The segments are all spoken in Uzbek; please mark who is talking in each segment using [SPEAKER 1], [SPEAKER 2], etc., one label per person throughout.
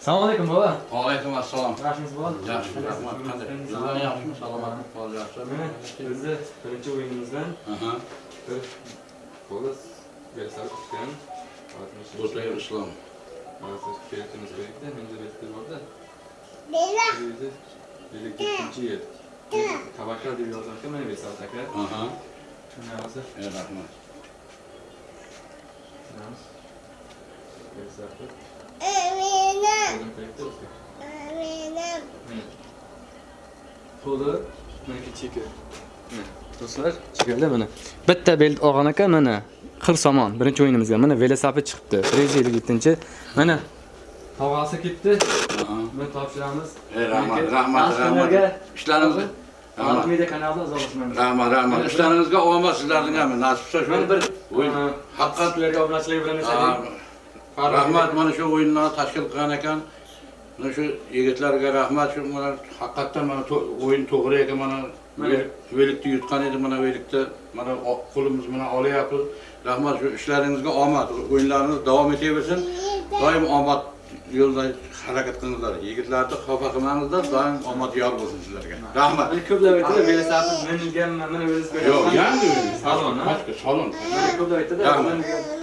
[SPEAKER 1] Salam aleyküm
[SPEAKER 2] baba. Aleyküm
[SPEAKER 1] assalam. Yaxşımız
[SPEAKER 2] var? Yaxşı, rəhmət. Qadir. Sizdən yaxşımı, salamatınız var,
[SPEAKER 1] yaxşı. Biz də birinci
[SPEAKER 2] oyunumuzdan
[SPEAKER 1] bir qolas versal tutgan.
[SPEAKER 2] Do'stlar İslam.
[SPEAKER 1] Maalesef keletimiz birlikte, hem de bestir var da. Birlikte. Birlikte ikinci yıl. Tabaklar diye yazarken
[SPEAKER 2] ben
[SPEAKER 1] versal takar.
[SPEAKER 2] Aha. Şuna
[SPEAKER 1] hazır. Evet, rəhmət. Versal takar. Do'stlar, chekelda mana. Bitta belt olgan ekan mana. Qir somon birinchi o'yinimizga. Mana velosiped chiqibdi. 157 Mana tog'asi ketdi. Buni topshiramiz.
[SPEAKER 2] Rahmat, rahmat, rahmat. Ishlaringiz
[SPEAKER 1] Rahmat media kanalida izohlashman.
[SPEAKER 2] Rahmat, rahmat. Ishlaringizga omad sizlarning ham nasib bo'lsa
[SPEAKER 1] Men bir
[SPEAKER 2] o'yin
[SPEAKER 1] haqiqat sizlarga obunachilik bilan.
[SPEAKER 2] Rahmat mana shu o'yinlarni tashkil qilgan ekan. Mana shu yigitlarga rahmat. Shu mana haqiqatdan mana o'yin to'g'ri ekan mana velikni yutgan edi. Mana velikda mana qo'limiz bilan olyapmiz rahmat. Shu ishlaringizga omad. O'yinlaringiz davom etaversin doim omad yo'lida harakat qilinglar yigitlarni xafa qilmangizlar doim omad yor bo'lsin sizlarga rahmat
[SPEAKER 1] ko'plar aytadi velosiped minganman, mana velosiped.
[SPEAKER 2] yo'q yangi
[SPEAKER 1] Salon, ha?
[SPEAKER 2] Boshqa, salon
[SPEAKER 1] ko'plar aytadi.
[SPEAKER 2] Rahmat.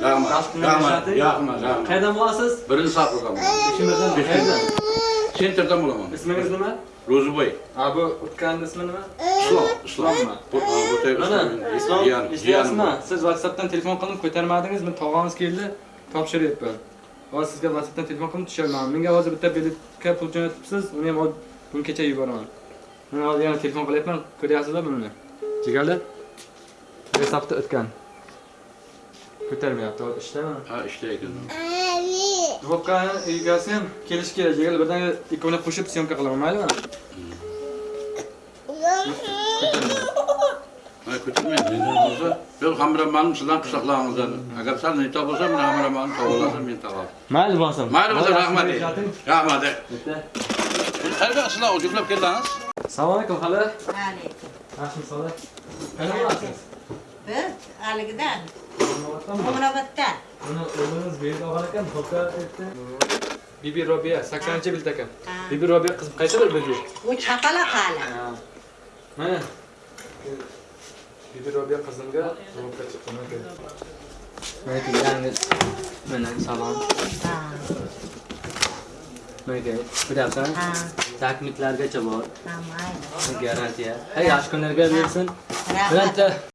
[SPEAKER 2] rahmat rahmat rahmat
[SPEAKER 1] Qayerdan bo'lasiz?
[SPEAKER 2] birinchi
[SPEAKER 1] qayerdan?
[SPEAKER 2] sentrdan bo'laman
[SPEAKER 1] Ismingiz nima?
[SPEAKER 2] ro'ziboy
[SPEAKER 1] Ha bu o'tganni ismi nima?
[SPEAKER 2] islom islom
[SPEAKER 1] Islommi? Mana Islom
[SPEAKER 2] jiyan-
[SPEAKER 1] Siz WhatsAppdan telefon qilib ko'tarmadingiz, men tog'amiz keldi, topshiryapman. Hozir sizga WhatsAppdan telefon qilib tushaman. Menga hozir bitta biletga pul jo'natibsiz, uni ham bugun kecha yuboraman. Men hozir yana telefon qilyapman, ko'ryapsizlar buni? Jigarlar? Hesabda o'tgan. Ko'tarmayapti, hozir ishlaman.
[SPEAKER 2] ha ishlaydi
[SPEAKER 1] Dvopkani egasi ham kelish kerak. Jigarlar birdan ikkovini qo'shib syomka qilaman, maylimi?
[SPEAKER 2] Ha ko'tarmaydi mendan bo'lsa biz hamromanim sizdan qishloqlaringizdan agar sal nito bo'lsa men hamromanim tog'olasam men tog'olam
[SPEAKER 1] Mayli bo'lsin.
[SPEAKER 2] mayli bo'lsa rahmat rahmat qayerga sizlar juplab keldingiz
[SPEAKER 1] Assalomu alaykum hali.
[SPEAKER 3] Alaykum.
[SPEAKER 1] Yaxshimisiz? Qayerdan bo'lasiz?
[SPEAKER 3] Biz haligidan,
[SPEAKER 1] Umroboddanmi?
[SPEAKER 3] Umroboddan.
[SPEAKER 1] Uni o'g'lingiz berib olgan ekan. Bibi Robiya 80 bilt ekan. Bibi Robiya qiz qaysi bir bibi?
[SPEAKER 3] U chaqaloq hali.
[SPEAKER 1] Mana. Bibi Robiya qizimga Xo'ka chiqqan ekan. Mana yangi mana salom.
[SPEAKER 3] Ha.
[SPEAKER 1] Mana ko'ryapsan?
[SPEAKER 3] Ha.
[SPEAKER 1] Takmitlargacha bor.
[SPEAKER 3] Ha, mayli.
[SPEAKER 1] Garantiya. Hay yaxshi kunlarga bersin. Bironta